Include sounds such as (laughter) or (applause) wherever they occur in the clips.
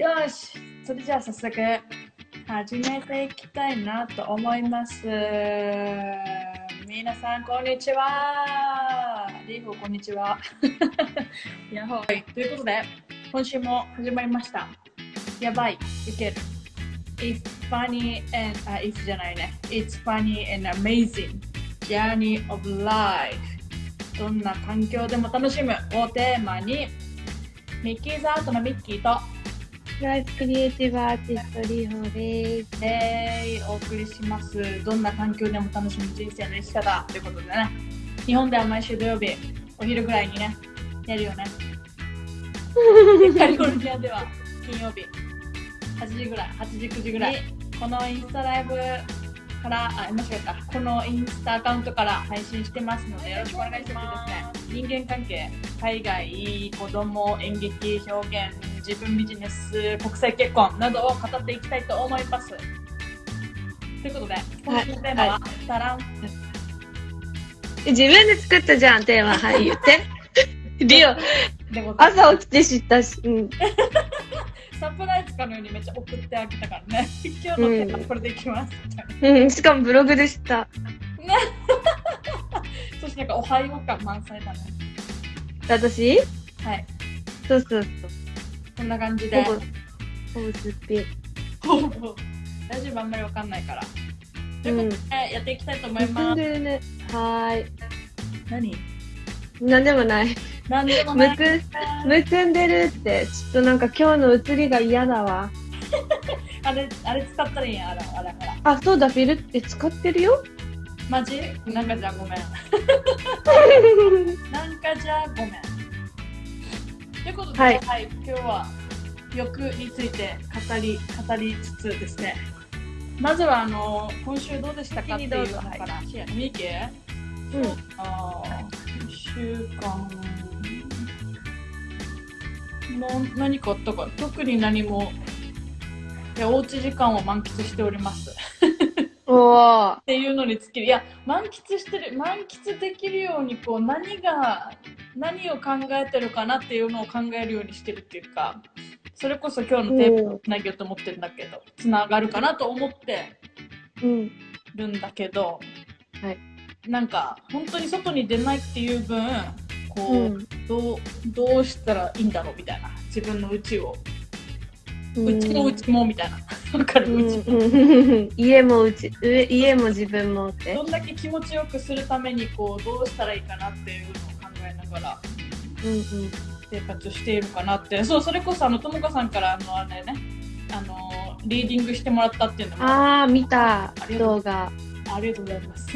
よし、それじゃあ早速始めていきたいなと思います。皆さん、こんにちは。リーフ、こんにちは。やほい。ということで、今週も始まりました。やばい、いける。It's funny and, あ、if じゃないね。It's funny and amazing journey of life. どんな環境でも楽しむをテーマに、ミッキーズアートのミッキーとライフクリエイティブアーティストリーホーです。でお送りします。どんな環境でも楽しむ人生の生き方ということでね。日本では毎週土曜日、お昼ぐらいにね、やるよね。(laughs) カリフォルニアでは金曜日、8時ぐらい、8時、9時ぐらい。このインスタライブから、あ、間違えた。このインスタアカウントから配信してますので、よろしくお願いします。人間関係、海外、子供、演劇、表現、自分ビジネス、国際結婚などを語っていきたいと思います。ということで、今週のテーマは、タラン。自分で作ったじゃん、テーマ。はい、言って。(laughs) リオ、朝起きて知ったし、うん。(laughs) サプライズかのようにめっちゃ送ってあげたからね。(laughs) 今日のテーマこれでいきます。うん、しかもブログで知った。そしてなんかおはよう感満載だね。私？はい。そうそうこんな感じ。でほ。ぼ、ほぼすっ。ほぼ。大丈夫あんまりわかんないから。ということで、やっていきたいと思います。でるね。はーい。何？なんでもない。なんでもない。むく、むくんでるって、ちょっとなんか今日の映りが嫌だわ。(laughs) あれ、あれ使ったらいいやん。あら、あら、あら。あ、そうだ、フィルって使ってるよ。マジ？なんかじゃあごめん。(laughs) なんかじゃあごめん。ということで、は、はいい今日は欲について語り語りつつですね。まずはあの今週どうでしたかっていうのから。ミキ？うん。あー一週間の何かあったか？特に何もいやおうち時間を満喫しております。っていうのに尽きる。いや満喫してる満喫できるようにこう何が何を考えてるかなっていうのを考えるようにしてるっていうかそれこそ今日のテーマをつなげようと思ってるんだけどつながるかなと思ってうん。るんだけど、はい。なんか本当に外に出ないっていう分こう、うん。どうどうしたらいいんだろうみたいな。自分のうん。うちのうちもみたいなわかる、うんうちうん (laughs) 家もうち、上家も自分もって？ど。んだけ気持ちよくするためにこうどうしたらいいかなっていうのを考えながらうんうん。生活しているかなってそうそれこそあのともかさんからあのあれねあのリーディングしてもらったっていうのもああー、見たありがとう動画。りがとうございます。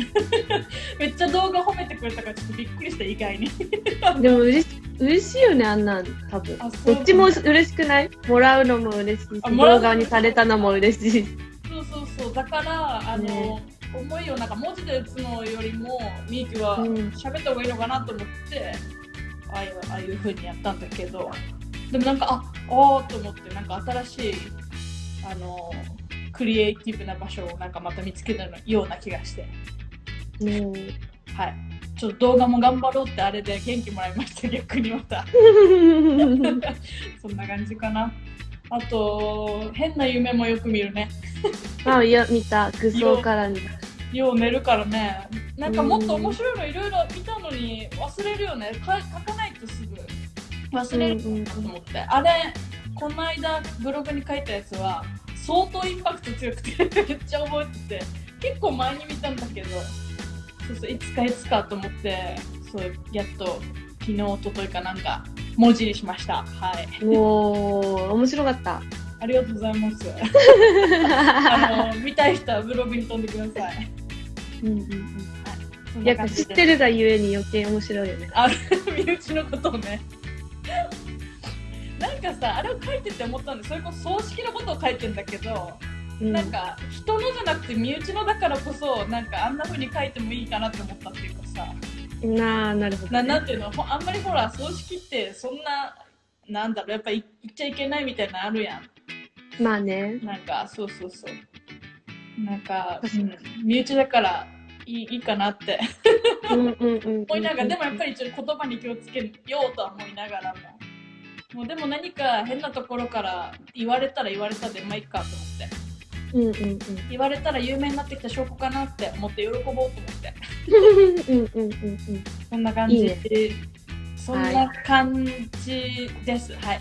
(laughs) めっちゃ動画褒めてくれたからちょっとびっくりした意外に。(laughs) でも嬉し嬉しいよね、あんなん、多分。どっちも嬉しくない？もらうのも嬉しいし、動画にされたのも嬉しい。そうそうそう。だからあの、ね。思いをなんか文字で打つのよりもみゆきはうん。喋った方がいいのかなと思って、ああいうああいう風にやったんだけど。でもなんかああーと思ってなんか新しいあのクリエイティブな場所をなんかまた見つけたような気がして。うん。はい。ちょっと動画も頑張ろうってあれで元気もらいました逆にまた。そんな感じかな。あと変な夢もよく見るね。あ、いや、見た。愚装からに。(laughs) よう寝るからね。なんかもっと面白いのいろいろ見たのに忘れるよね。か書かないとすぐ。忘れるなと思って、あれこの間ブログに書いたやつは相当インパクト強くて (laughs) めっちゃ覚えてて結構前に見たんだけどそうそういつかいつかと思ってそうやっと昨日おとといかなんか文字にしました。はい。おー、面白かった。ありがとうございます。(laughs) あの見たい人はブログに飛んでください。うんうんうん。やっぱ知ってるがゆえに余計面白いよね。あ (laughs) 身内のことをねかさあれを書いてて思ったんでそれこそ葬式のことを書いてんだけど、うん。なんか人のじゃなくて身内のだからこそなんかあんな風に書いてもいいかなって思ったっていうかさ。なあ、なるほど、なね。なんていうの？ほあんまりほら葬式ってそんななんだろう。やっぱ言っちゃいけないみたいなのあるやん。まあね。なんかそうそうそう。なんか、うん。身内だからいいいいかなって。思いながら。でもやっぱりちょっと言葉に気をつけようとは思いながらももうでも何か変なところから言われたら言われたでまあいいかと思って。うんうんうん。言われたら有名になってきた証拠かなって思って喜ぼうと思って。うんうんうんうん。そん。な感じ。いいね。そんな感じです。はい、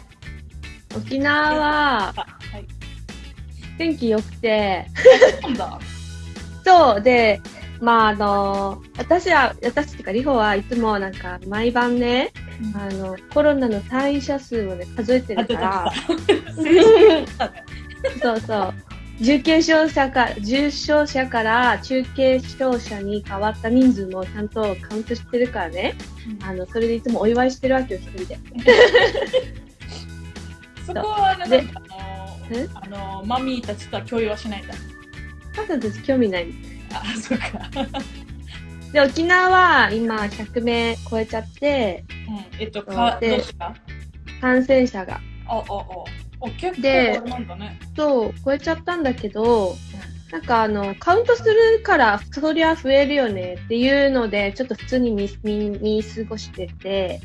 沖縄はあはい。天気良くて、(laughs) そう、で、まああの、私は、私っていうか、リホはいつもなんか毎晩ね、あの、コロナの退院者数をね、数えてるから、(laughs) そうそう。重軽症者か、重症者から中軽症者に変わった人数もちゃんとカウントしてるからね。あの、それでいつもお祝いしてるわけよ、一人で。(laughs) そこはなんかあえのあのマミーたちとは共有はしないんだ。母さんたち興味ない。あ、そうか。で、沖縄は今100名超えちゃって、うん、えっと、か、どでうした？感染者が。あ、あ、あ。お、結構で。そう、超えちゃったんだけど、なんかあの、カウントするから、そりゃ増えるよねっていうので、ちょっと普通に見見見過ごしてて、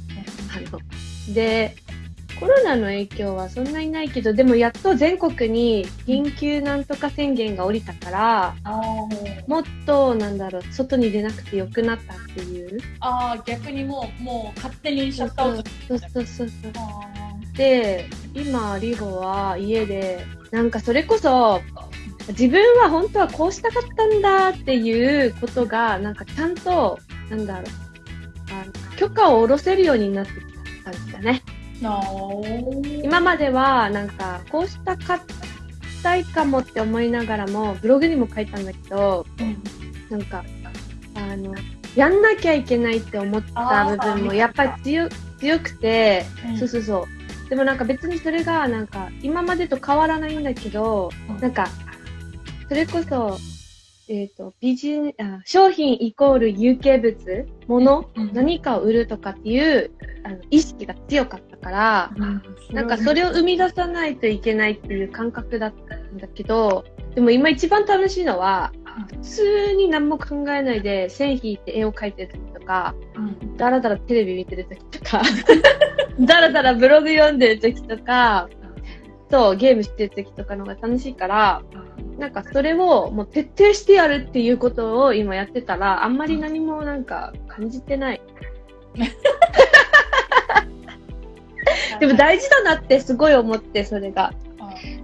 あの、で、コロナの影響はそんなにないけど、でもやっと全国に緊急なんとか宣言が降りたから、あもっと、なんだろう、外に出なくてよくなったっていう。あー、逆にもう、もう勝手にシャッ。そうそうそうそう。あで、今、リホは家で、なんかそれこそ、自分は本当はこうしたかったんだっていうことが、なんかちゃんと、なんだろう、あの許可を下ろせるようになってきた感じだね。今までは、なんか、こうしたかったいかもって思いながらも、ブログにも書いたんだけど、うん。なんか、あの、やんなきゃいけないって思った部分も、やっぱり強強くて、うん。そうそうそう。でもなんか別にそれが、なんか、今までと変わらないんだけど、うん。なんか、それこそ、えっ、と、ビジネあ、商品イコール有形物、物、うん。何かを売るとかっていう、あの、意識が強かったから、うん。なんかそれを生み出さないといけないっていう感覚だったんだけど、でも今一番楽しいのは、普通に何も考えないで線引いて絵を描いてる時とか、うん。だらだらテレビ見てる時とか、だらだらブログ読んでる時とか、そう、ゲームしてる時とかの方が楽しいから、なんかそれをもう徹底してやるっていうことを今やってたら、あんまり何もなんか感じてない。(laughs) でも大事だなってすごい思って、それが。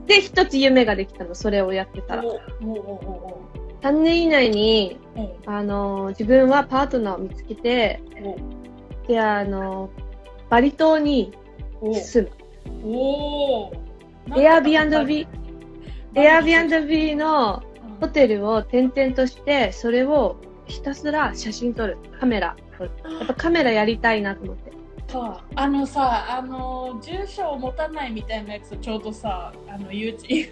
で、一つ夢ができたの、それをやってたら。おおおお3年以内に、あの、自分はパートナーを見つけて、おで、あの、バリ島にお住む。おお Airbnb、Airbnb のホテルを転々として、それをひたすら写真撮る。カメラ。撮る。やっぱカメラやりたいなと思って。そう。あのさあの住所を持たないみたいなやつちょうどさあの YouTube,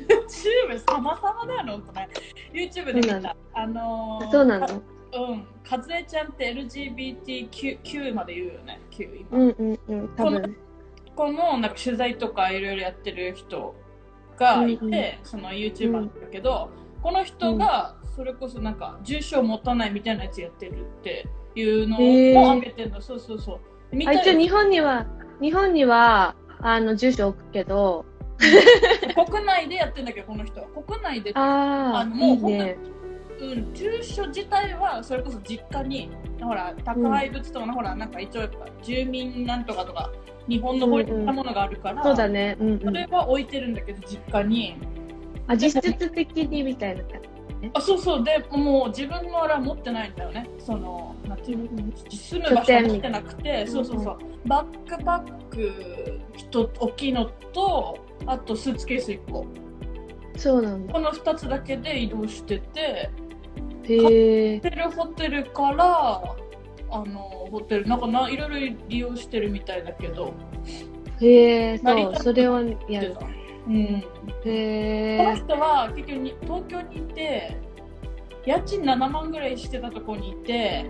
様々だよね YouTube で見た。あのーそうなの。うん。かずえちゃんって LGBTQ まで言うよね。Q 今、うんうんうん、多分。このなんか取材とかいろいろやってる人がいて、うんうん。その YouTuber だけど、この人がそれこそなんか住所を持たないみたいなやつやってるっていうのを上げてるの、そうそうそう。見たあ、よ一応日本には、日本には、あの、住所置くけど、国内でやってんだけどこの人は。国内でああ、あのもういいね。うん、住所自体はそれこそ実家にほら宅配物とかの、ほらなんか一応やっぱ住民なんとかとか日本の法律なものがあるから、そうだね。うんうん。それは置いてるんだけど実家にあ、実質的にみたいな感あそうそうでもう自分のあれは持ってないんだよねその。住む場所持ってなくてそうそうそうバックパック一大きいのとあとスーツケース1個そうなんだ。この2つだけで移動しててへえホ。テルホテルからあのホテルなんかないろいろ利用してるみたいだけどへえ、そう、それをやる。うん、へえ。この人は結局に東京にいて家賃7万ぐらいしてたところにいて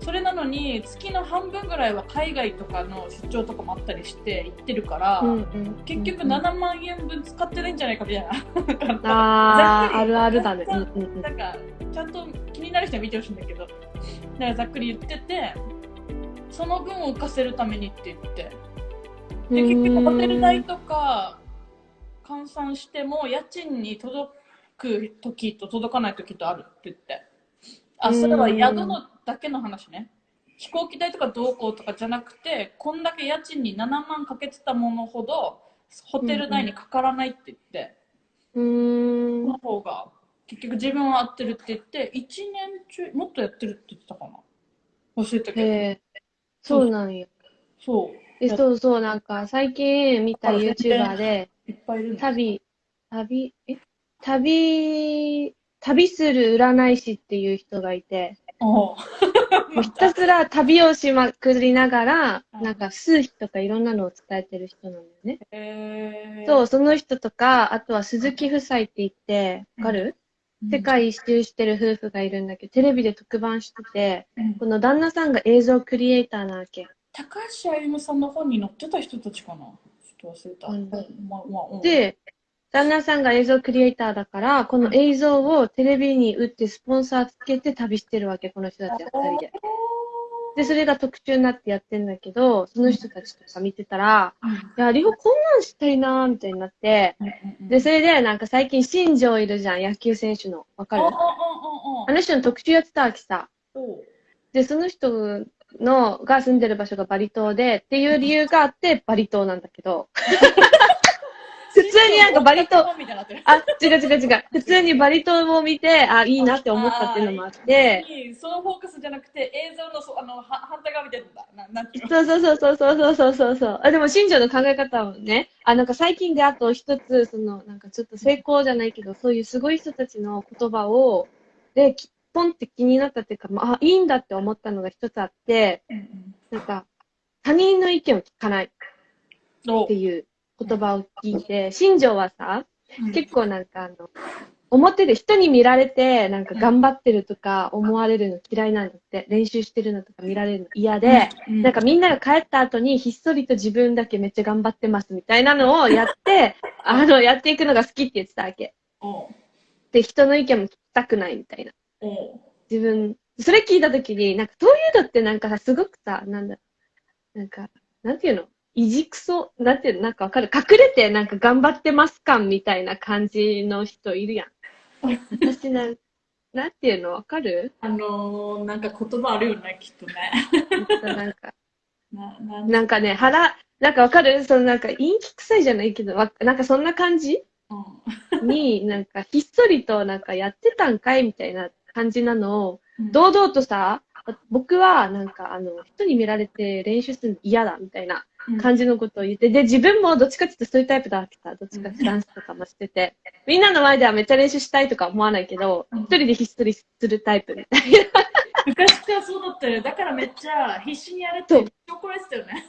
それなのに月の半分ぐらいは海外とかの出張とかもあったりして行ってるから、うんうん結局7万円分使ってないんじゃないかみたいな。ああ、あるあるだね。うんうんうん。なんかちゃんと気になる人は見てほしいんだけどだからざっくり言っててその分を浮かせるためにって言ってで、うん結局ホテル代とか換算しても家賃に届く時と届かない時とあるって言って。あ、それは宿のだけの話ね。飛行機代とかどうこうとかじゃなくて、こんだけ家賃に7万かけてたものほど、ホテル代にかからないって言って、うーんこの方が結局自分は合ってるって言って、1年中、もっとやってるって言ってたかな。忘れたけど。へえ、そうなんや。そう。え、そうそう、なんか最近見た YouTuber で、いっぱいいるの。旅、旅、え？旅、旅する占い師っていう人がいて、ひたすら旅をしまくりながら、うん。なんか数秘とかいろんなのを伝えてる人なんだよね。えー、そう、その人とか、あとは鈴木夫妻って言って、わかる、うん。世界一周してる夫婦がいるんだけど、テレビで特番してて、うん。この旦那さんが映像クリエイターなわけ。高橋歩夢さんの本に載ってた人たちかな？ちょっと忘れた。うん。ままうん、で、旦那さんが映像クリエイターだから、この映像をテレビに打ってスポンサーつけて旅してるわけ、この人たちは二人で。で、それが特注になってやってんだけど、その人たちとか見てたら、うん。いや、リホこんなんしたいなーみたいになって、で、それでなんか最近新庄いるじゃん、野球選手の。わかる？あの人の特集やってたわけさ。で、その人のが住んでる場所がバリ島で、っていう理由があってバリ島なんだけど、(laughs) 普通になんかバリ島、あ、違う違う違う。普通にバリ島を見て、あ、いいなって思ったっていうのもあって。そのフォーカスじゃなくて、映像のそあの反対側見てるんだ。ななんてうそうそうそうそうそうそうそう。あでも、新庄の考え方をね、あ、なんか最近であと一つ、その、なんかちょっと成功じゃないけど、そういうすごい人たちの言葉を、で、ポンって気になったっていうか、あ、いいんだって思ったのが一つあって、なんか、他人の意見を聞かないっていう。言葉を聞いて、新庄はさ、うん。結構なんかあの、表で人に見られて、なんか頑張ってるとか思われるの嫌いなんだって、練習してるのとか見られるの嫌で、うん。なんかみんなが帰った後にひっそりと自分だけめっちゃ頑張ってますみたいなのをやって、(laughs) あの、やっていくのが好きって言ってたわけ。で、人の意見も聞きたくないみたいな。自分、それ聞いたときに、なんかそういうのってなんかさ、すごくさ、なんだ、なんか、なんていうの？いじくそ、なんていうのなんかわかる？隠れてなんか頑張ってます感みたいな感じの人いるやん。私なん、(laughs) なんていうのわかる？あのー、なんか言葉あるよね、きっとね。なんか、(laughs) なななんかね、腹、なんかわかる？そのなんか陰気臭いじゃないけど、わなんかそんな感じ？うん。に、(laughs) なんかひっそりとなんかやってたんかいみたいな感じなのを、うん。堂々とさ、僕はなんかあの、人に見られて練習するの嫌だみたいな感じのことを言って、で、自分もどっちかっていうとそういうタイプだわけさ、どっちかってダンスとかもしてて、みんなの前ではめっちゃ練習したいとか思わないけど、うん一人でひっそりするタイプみたい昔からそうだったよ。だからめっちゃ必死にやれってそうめっちゃ怒られてたよね。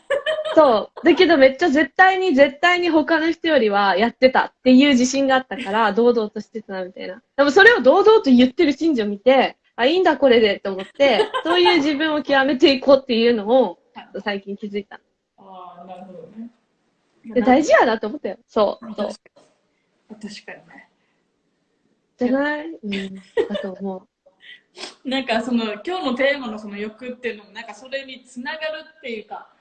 な。そう。だけどめっちゃ絶対に絶対に他の人よりはやってたっていう自信があったから、(laughs) 堂々としてたなみたいな。でもそれを堂々と言ってる信者を見て、あ、いいんだこれでと思って、そういう自分を極めていこうっていうのを最近気づいた。なるほどね。で大事やなと思ったよ。そう。そう確かに確かにね。じゃない？うん。だと思う。(laughs) なんかその今日のテーマのその欲っていうのもなんかそれにつながるっていうか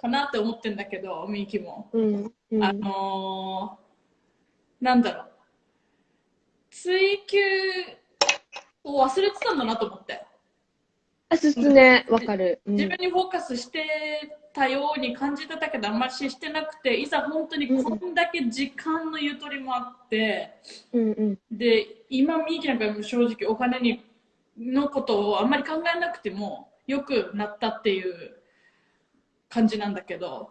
かなって思ってんだけどみゆきも、うん。うん。あのー、なんだろう追求を忘れてたんだなと思ってあ、すすね、わかる。うん自分にフォーカスしてたように感じてたけどあんまりしてなくていざ本当にこんだけ時間のゆとりもあって、うんうん。で今みゆきなんかも正直お金にのことをあんまり考えなくてもよくなったっていう感じなんだけど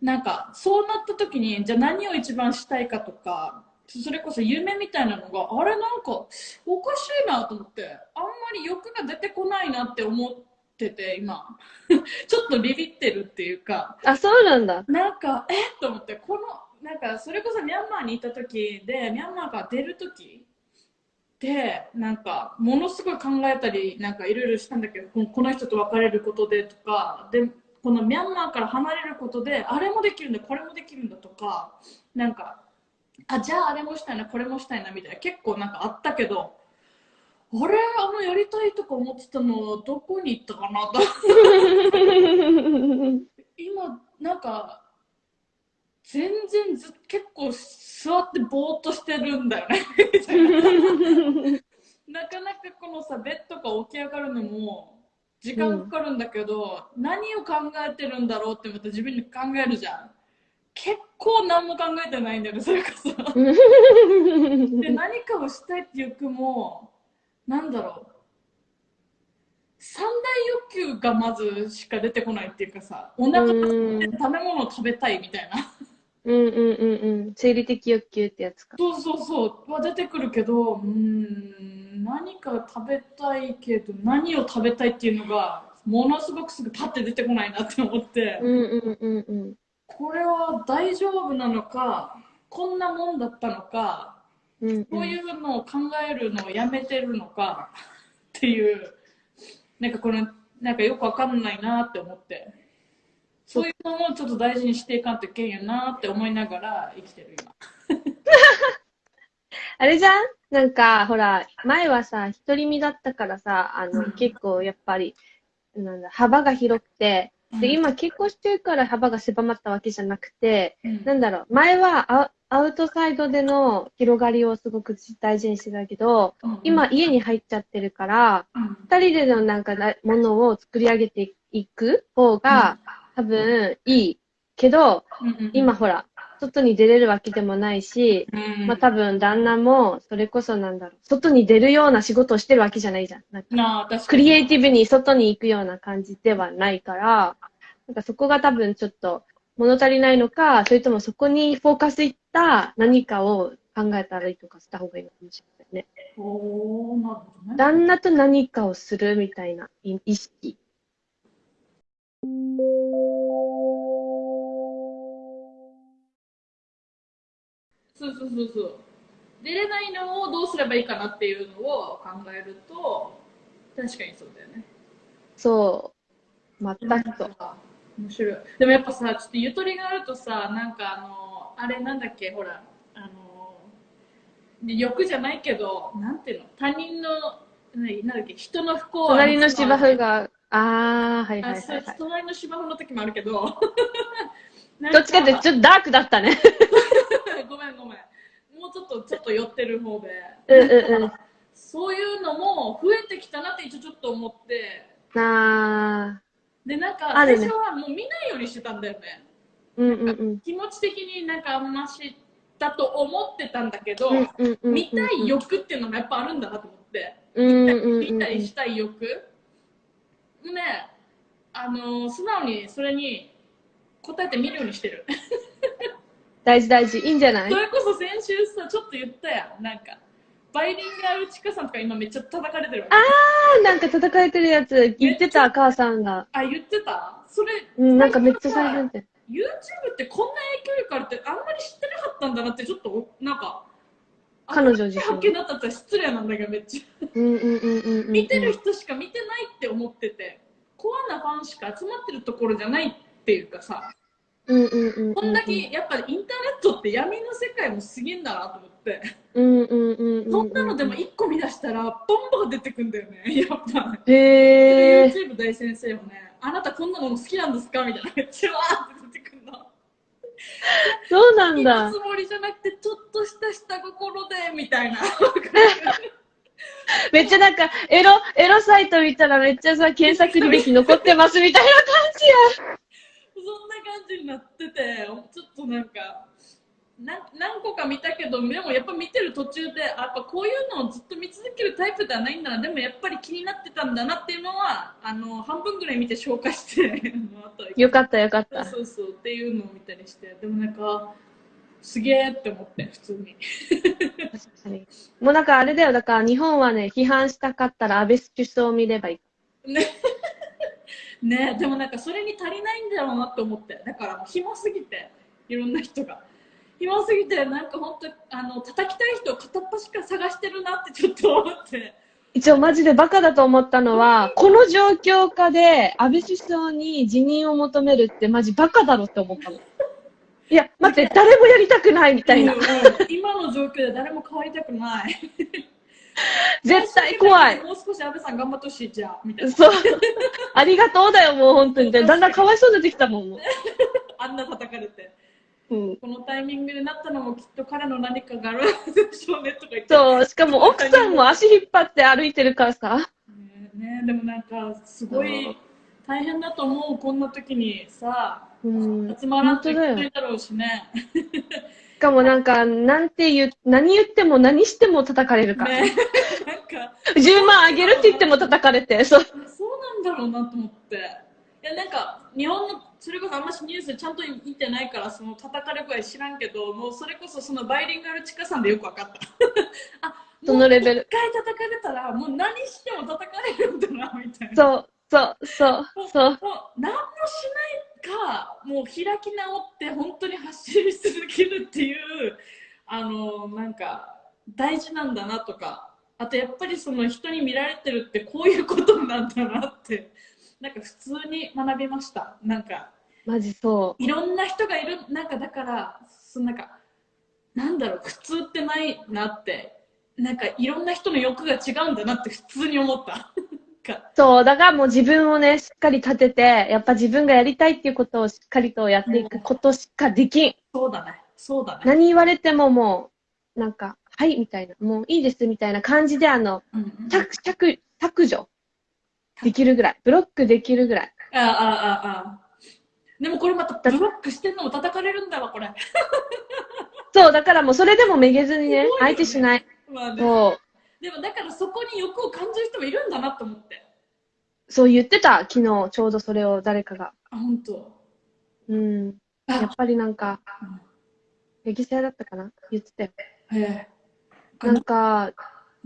なんかそうなった時にじゃあ何を一番したいかとかそれこそ夢みたいなのがあれなんかおかしいなと思ってあんまり欲が出てこないなって思ってて今 (laughs) ちょっとビビってるっていうかあ、そうなんだ。なんか、えっと思って、この、なんか、それこそミャンマーにいた時で、ミャンマーから出る時で、なんか、ものすごい考えたり、なんかいろいろしたんだけど、このこの人と別れることでとか、で、このミャンマーから離れることで、あれもできるんだ、これもできるんだとか、なんか、あ、じゃああれもしたいな、これもしたいな、みたいな、結構なんかあったけど、あれあのやりたいとか思ってたのどこに行ったかな？と (laughs) 今なんか全然ず結構座ってぼーっとしてるんだよね。な (laughs) なかなかこのさベッドから起き上がるのも時間かかるんだけど、何を考えてるんだろうってまた自分で考えるじゃん。結構何も考えてないんだよねそれこそ。(laughs) で何かをしたいっていう欲もなんだろう三大欲求がまずしか出てこないっていうかさお腹が空いて食べ物を食べたいみたいなうんうんうんうん。生理的欲求ってやつか。そうそうそうは出てくるけどうーん何か食べたいけど何を食べたいっていうのがものすごくすぐパッて出てこないなって思って、うんうんうんうん。これは大丈夫なのかこんなもんだったのかうんうん。こういうのを考えるのをやめてるのかっていう。なんかこれなんかよくわかんないなって思って。そういうのもちょっと大事にしていかんといけんやなって思いながら生きてる今。(laughs) あれじゃん？なんか、ほら、前はさ、独り身だったからさ、あの、うん。結構やっぱり、なんだ、幅が広くて、で、今結婚してるから幅が狭まったわけじゃなくて、うん。なんだろう、前はアアウトサイドでの広がりをすごく大事にしてたけど、うん今家に入っちゃってるから、うん。二人でのなんかなものを作り上げていく方が多分いいけど、今ほら、外に出れるわけでもないし、うん。まあ多分旦那もそれこそなんだろう、外に出るような仕事をしてるわけじゃないじゃん。なんかクリエイティブに外に行くような感じではないから、なんかそこが多分ちょっと物足りないのか、それともそこにフォーカスいった何かを考えたらいいとかした方がいいのかもしれないね。おーなるほどね。旦那と何かをするみたいな意意識。そうそうそうそう。出れないのをどうすればいいかなっていうのを考えると、確かにそうだよね。そう。全くと。面白い。でもやっぱさ、ちょっとゆとりがあるとさ、なんかあの、あれなんだっけ、ほら、あの、で欲じゃないけど、なんていうの、他人の、何なんだっけ、人の不幸は隣の芝生が、あー、はいはいあ、はいそうはい。隣の芝生の時もあるけど、(laughs) どっちかってちょっとダークだったね。(laughs) ごめんごめん。もうちょっと、ちょっと寄ってる方で。うんうんうんそういうのも増えてきたなって一応ちょっと思って、あで、なんか、あるね最初はもう見ないようにしてたんだよね。ー、うんうんうん。気持ち的になんかあんましだと思ってたんだけど、見たい欲っていうのがやっぱあるんだなと思って。うんうんうん見たりしたい欲。ね、あの、素直にそれに答えてみるようにしてる。(laughs) 大事大事。いいんじゃない？それこそ先週さ、ちょっと言ったやん。なんか、バイリンガルチカさんとか今めっちゃ叩かれてるわけ。あー、なんか叩かれてるやつ言ってた、母さんが。あ、言ってた？それ、うん、なんかめっちゃ最初って。YouTube ってこんな影響力あるってあんまり知ってなかったんだなってちょっとなんか彼女自身発見だったって失礼なんだけどめっちゃうんうんうんうんうん。見てる人しか見てないって思っててコアなファンしか集まってるところじゃないっていうかさうんうんうんうん。こんだけやっぱりインターネットって闇の世界もすげえんだなと思ってうんうんうんうん。そんなのでも1個見出したらボンボン出てくんだよねやっぱへー。YouTube 大先生もねあなたこんなの好きなんですかみたいなめっちゃわーって出てくるのそうなん今だつ。もりじゃなくてちょっとした下心でみたいな (laughs) めっちゃなんか、エロ、エロサイト見たらめっちゃさ、検索履歴残ってますみたいな感じや。そんな感じになっててちょっとなんかな何個か見たけどでもやっぱ見てる途中であやっぱこういうのをずっと見続けるタイプではないんだなでもやっぱり気になってたんだなっていうのはあの半分ぐらい見て消化してよかったよかった。そうそうっていうのを見たりしてでもなんかすげえって思って普通にもうなんかあれだよ。だから日本はね、批判したかったら安倍首相を見ればいい。ねねでもなんかそれに足りないんだろうなって思って。だからもう暇すぎていろんな人が。暇すぎてなんか本当あの叩きたい人を片っ端から探してるなってちょっと思って。一応マジでバカだと思ったのは、この状況下で安倍首相に辞任を求めるってマジバカだろって思ったの。いや、待って、誰もやりたくないみたいな。うん。うん。今の状況で誰も変わりたくない (laughs) 絶対怖い。もう少し安倍さん頑張ってほしいじゃあみたいなそう。(laughs) ありがとうだよ、もう本当に。(laughs) だんだんかわいそうになってきたもん。もうあんな叩かれてうん。このタイミングになったのもきっと彼の何かがあるでしょうねとか言って。そう、しかも奥さんも足引っ張って歩いてるからさ。ねねでもなんか、すごい大変だと思う、こんな時にさ、うん。集まらんとい本当だよけないだろうしね。しかもなんか、なんて言う、何言っても何しても叩かれるから。ねなんか、10万あげるって言っても叩かれて、そう。そうなんだろうなと思って。いや、なんか、日本の、それこそあんましニュースちゃんと見てないから、その叩かれ声知らんけど、もうそれこそそのバイリンガルチカさんでよくわかった。(laughs) あ、そのレベル一回叩かれたら、もう何しても叩かれるんだな、みたいな。そう、そう、そう、そう。もう何もしないか、もう開き直って本当に発信し続けるっていう、あの、なんか、大事なんだなとか、あとやっぱりその人に見られてるってこういうことなんだなって、なんか普通に学びました。なんか、マジそいろんな人がいる、なんかだから、そのなんか、なんだろう、普通ってないなって、なんかいろんな人の欲が違うんだなって普通に思った。かう。そう、だからもう自分をね、しっかり立てて、やっぱ自分がやりたいっていうことをしっかりとやっていくことしかできん。そうだね、そうだね。何言われてももう、なんか、はい、みたいな、もういいです、みたいな感じで、あの、うんうん削、削、削除できるぐらい、ブロックできるぐらい。ああ、ああ、ああ。でもこれまたブロックしてんのも叩かれるんだわ、これ。そう、だからもうそれでもめげずにねね、相手しない。まあね、そう。でもだからそこに欲を感じる人もいるんだなと思って。そう言ってた、昨日、ちょうどそれを誰かが。あ、本当。うん。あやっぱりなんかうん、レギセだったかな？言ってたよ。へえ。なんか、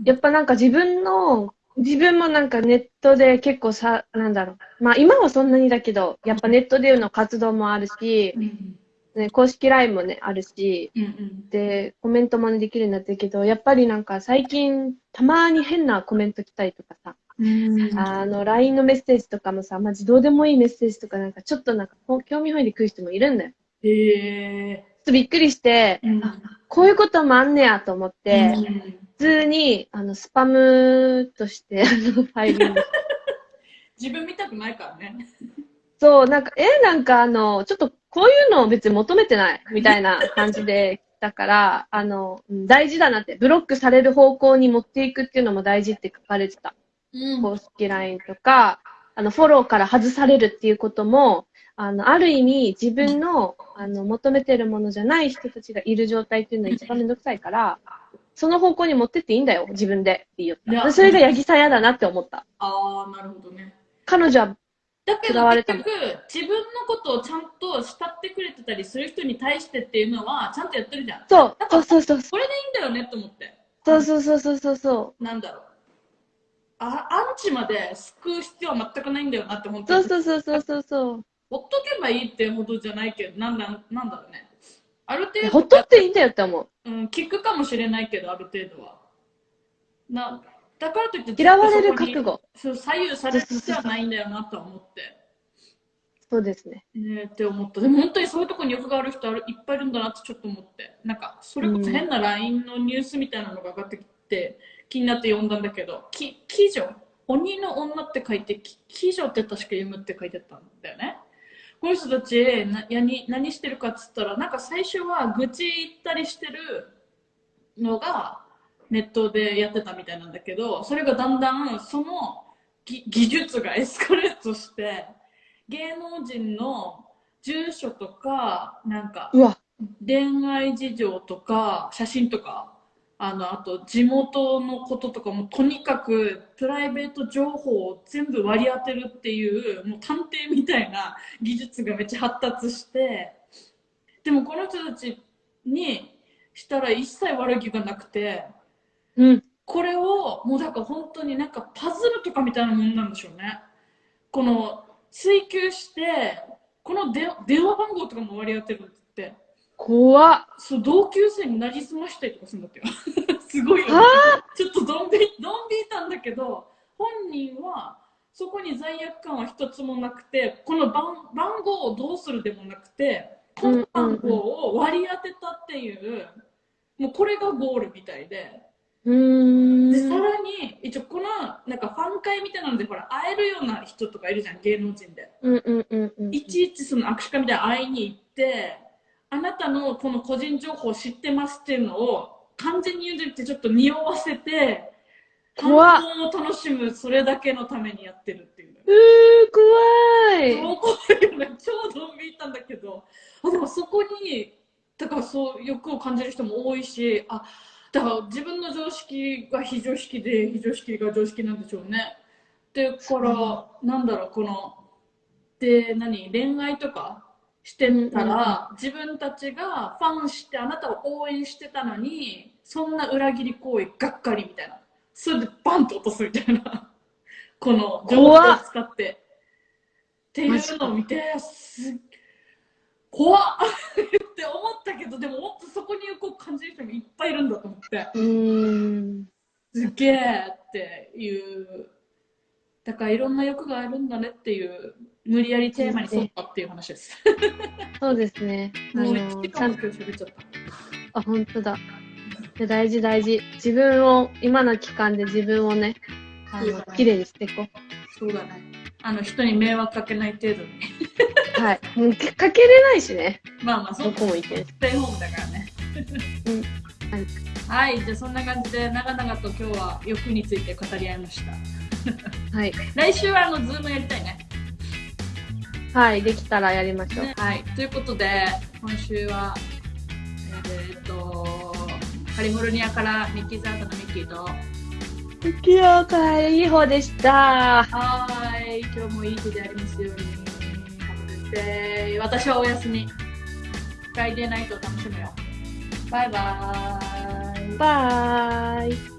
やっぱなんか自分の、自分もなんかネットで結構さ、なんだろう。まあ今はそんなにだけど、やっぱネットでの活動もあるしう、んね、公式 LINE もね、あるし、うんうん。で、コメントもねできるようになってるけど、やっぱりなんか最近、たまに変なコメント来たりとかさ、うんあの、LINE のメッセージとかもさ、マジどうでもいいメッセージとかなんかちょっとなんか興味本位で来る人もいるんだよ。へえ。ちょっとびっくりして、うんあこういうこともあんねやと思って、うん普通に、あの、スパムとして、あの、ファイリング。(laughs) 自分見たくないからね。そう、なんか、え、なんかあの、ちょっとこういうのを別に求めてない、みたいな感じで来たから、あの、うん大事だなって、ブロックされる方向に持っていくっていうのも大事って書かれてた。うん公式 LINE とか、あの、フォローから外されるっていうことも、あの、ある意味自分の、あの、求めてるものじゃない人たちがいる状態っていうのは一番めんどくさいから、その方向に持ってっていいんだよ、自分でって言った。それが八木さん嫌だなって思った。ああ、なるほどね。彼女は、だけど結局、自分のことをちゃんと慕ってくれてたりする人に対してっていうのは、ちゃんとやってるじゃん。そう、そうそうそう、これでいいんだよねと思って。そうそうそうそうそうそう。なんだろう。あアンチまで救う必要は全くないんだよなって本当そうに。そうそうそうそうそう。ほっとけばいいってほどじゃないけど、なんだなんだろうね。ある程度、ほっとっていいんだよって思う。うん、聞くかもしれないけど、ある程度は。なだからといって、嫌われる覚悟。そう左右される必要はないんだよなとは思って。そうですね。ねって思った。でも本当にそういうところに欲がある人あるいっぱいいるんだなってちょっと思って。なんか、それこそ変な LINE のニュースみたいなのが上がってきて、気になって読んだんだけど、き、鬼女鬼の女って書いて、き鬼女って確か読むって書いてあったんだよね。この人たちなやに何してるかっつったら、なんか最初は愚痴言ったりしてるのがネットでやってたみたいなんだけど、それがだんだんそのぎ技術がエスカレートして、芸能人の住所とか、なんか恋愛事情とか、写真とか、あの、あと地元のこととかもとにかくプライベート情報を全部割り当てるっていう、もう探偵みたいな技術がめっちゃ発達して、でもこの人たちにしたら一切悪気がなくて、うん。これをもうだから本当になんかパズルとかみたいなもんなんでしょうね。この追求して、こので電話番号とかも割り当てるって。怖っ。そう同級生になりすましたりとかするんだってよ。(laughs) すごいよ、ね。ちょっとドン引いドン引いたんだけど、本人はそこに罪悪感は一つもなくて、この番番号をどうするでもなくて、この番号を割り当てたっていう、もうこれがゴールみたいで。で、さん。らに、一応この、なんかファン会みたいなので、ほら、会えるような人とかいるじゃん、芸能人で。うんうんうんうん。いちいちその握手会みたいな会いに行って、あなたのこの個人情報を知ってますっていうのを完全に言うてちょっと匂わせて反応怖っを楽しむそれだけのためにやってるっていう。うー、怖い。怖いよね超ドン引いたんだけどあでもそこにだからそう欲を感じる人も多いしあだから自分の常識が非常識で非常識が常識なんでしょうね。でからなんだろうこので何恋愛とかしてたら、自分たちがファンしてあなたを応援してたのにそんな裏切り行為がっかりみたいな。それでバンと落とすみたいな。(laughs) この情報を使って。っていうのを見てすっ怖っ (laughs) って思ったけどでももっとそこにこう感じる人がいっぱいいるんだと思ってうーん。すっげえっていうだからいろんな欲があるんだねっていう無理やりテーマに沿ったっていう話です。そうですね。あもうの、1時間も喋っちゃった。あ、本当だ。で大事大事。自分を、今の期間で自分をね、あのね、綺麗にしていこう。そうだね。あの人に迷惑かけない程度に。(laughs) はい。もうかかけれないしね。まあまあ、そこも行け。ステイホームだからね。うんはいはい、じゃあそんな感じで長々と今日は欲について語り合いました。はい。来週はあの Zoom やりたいね。はい。できたらやりましょう。ねはい、ということで今週はえーっとカリフォルニアからミッキーザードのミッキーと不器用からいい方でした。はーい今日もいい日でありますように Have a good day 私はお休み。フライデーナイトを楽しむよ。バイバーイ。バイ。